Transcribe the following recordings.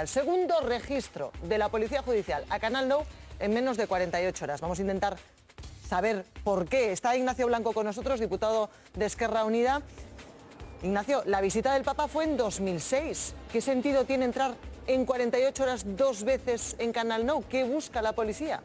El segundo registro de la Policía Judicial a Canal Nou en menos de 48 horas. Vamos a intentar saber por qué. Está Ignacio Blanco con nosotros, diputado de Esquerra Unida. Ignacio, la visita del Papa fue en 2006. ¿Qué sentido tiene entrar en 48 horas dos veces en Canal Nou? ¿Qué busca la policía?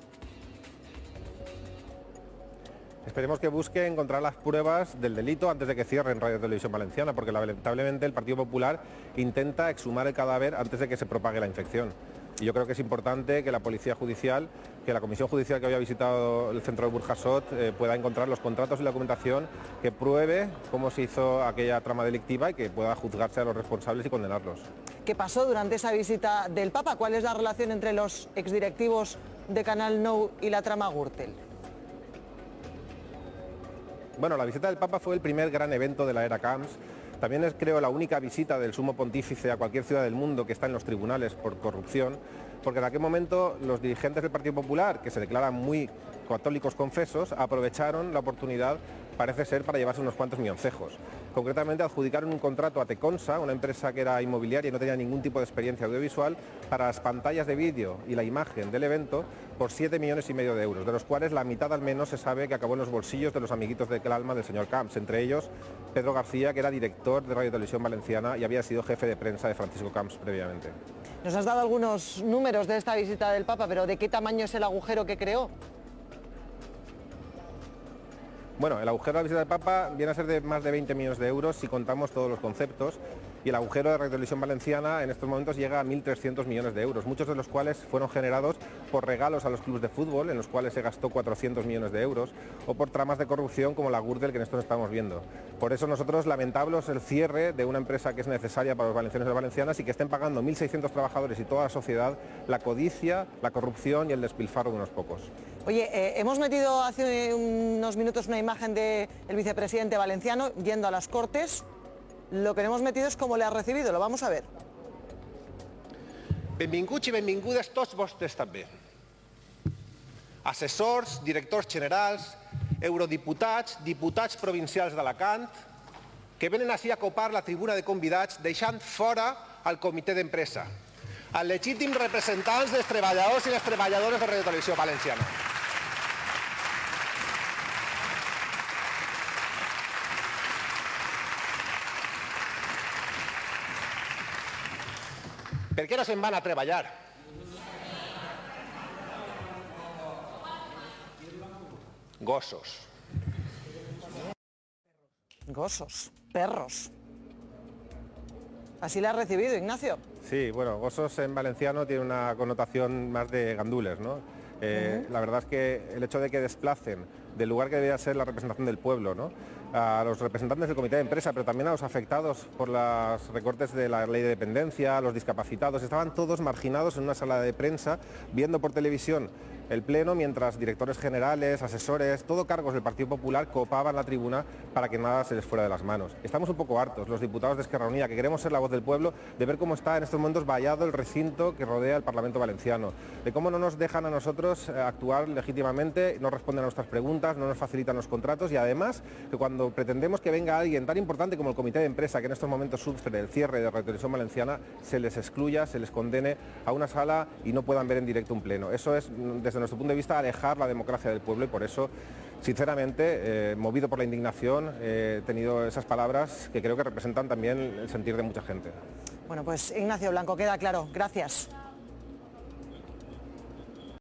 Esperemos que busque encontrar las pruebas del delito antes de que cierren Radio Televisión Valenciana, porque lamentablemente el Partido Popular intenta exhumar el cadáver antes de que se propague la infección. Y yo creo que es importante que la Policía Judicial, que la Comisión Judicial que había visitado el centro de Burjasot eh, pueda encontrar los contratos y la documentación que pruebe cómo se hizo aquella trama delictiva y que pueda juzgarse a los responsables y condenarlos. ¿Qué pasó durante esa visita del Papa? ¿Cuál es la relación entre los exdirectivos de Canal Nou y la trama Gürtel? Bueno, la visita del Papa fue el primer gran evento de la era Camps. También es, creo, la única visita del sumo pontífice a cualquier ciudad del mundo que está en los tribunales por corrupción, porque en aquel momento los dirigentes del Partido Popular, que se declaran muy católicos confesos, aprovecharon la oportunidad, parece ser, para llevarse unos cuantos milloncejos. Concretamente adjudicaron un contrato a Teconsa, una empresa que era inmobiliaria y no tenía ningún tipo de experiencia audiovisual, para las pantallas de vídeo y la imagen del evento por 7 millones y medio de euros, de los cuales la mitad al menos se sabe que acabó en los bolsillos de los amiguitos del alma del señor Camps, entre ellos Pedro García, que era director de Radio Televisión Valenciana y había sido jefe de prensa de Francisco Camps previamente. Nos has dado algunos números de esta visita del Papa, pero ¿de qué tamaño es el agujero que creó? Bueno, el agujero de la visita del Papa viene a ser de más de 20 millones de euros si contamos todos los conceptos y el agujero de Radio Televisión Valenciana en estos momentos llega a 1.300 millones de euros, muchos de los cuales fueron generados por regalos a los clubes de fútbol, en los cuales se gastó 400 millones de euros, o por tramas de corrupción como la Gurdel que en estos estamos viendo. Por eso nosotros lamentamos el cierre de una empresa que es necesaria para los valencianos y valencianas y que estén pagando 1.600 trabajadores y toda la sociedad la codicia, la corrupción y el despilfarro de unos pocos. Oye, eh, hemos metido hace unos minutos una imagen del vicepresidente valenciano yendo a las Cortes. Lo que hemos metido es cómo le ha recibido, lo vamos a ver. Benvinguts i benvingudes tots vostres també. Assessors, directors generals, eurodiputats, diputats provincials d'Alacant, que venen així a copar la tribuna de convidats deixant fora el comitè d'empresa, els legítims representants dels treballadors i les treballadores de Radio Televisió Valenciana. Per què no se'n van a treballar? Gossos. Gossos, perros. Así le ha recibido, Ignacio. Sí, bueno, gossos en valenciano tiene una connotación más de gandules, ¿no? Eh, la verdad es que el hecho de que desplacen del lugar que debería ser la representación del pueblo, ¿no? a los representantes del comité de empresa, pero también a los afectados por los recortes de la ley de dependencia, a los discapacitados, estaban todos marginados en una sala de prensa viendo por televisión el Pleno mientras directores generales, asesores, todo cargos del Partido Popular copaban la tribuna para que nada se les fuera de las manos. Estamos un poco hartos, los diputados de Esquerra Unida, que queremos ser la voz del pueblo, de ver cómo está en estos momentos vallado el recinto que rodea el Parlamento Valenciano, de cómo no nos dejan a nosotros eh, actuar legítimamente, no responden a nuestras preguntas, no nos facilitan los contratos y además que cuando pretendemos que venga alguien tan importante como el Comité de Empresa, que en estos momentos sufre el cierre de Radio Televisión Valenciana, se les excluya, se les condene a una sala y no puedan ver en directo un pleno. Eso es, desde nuestro punto de vista, alejar la democracia del pueblo y por eso, sinceramente, eh, movido por la indignación, he tenido esas palabras que creo que representan también el sentir de mucha gente. Bueno, pues Ignacio Blanco, queda claro. Gracias.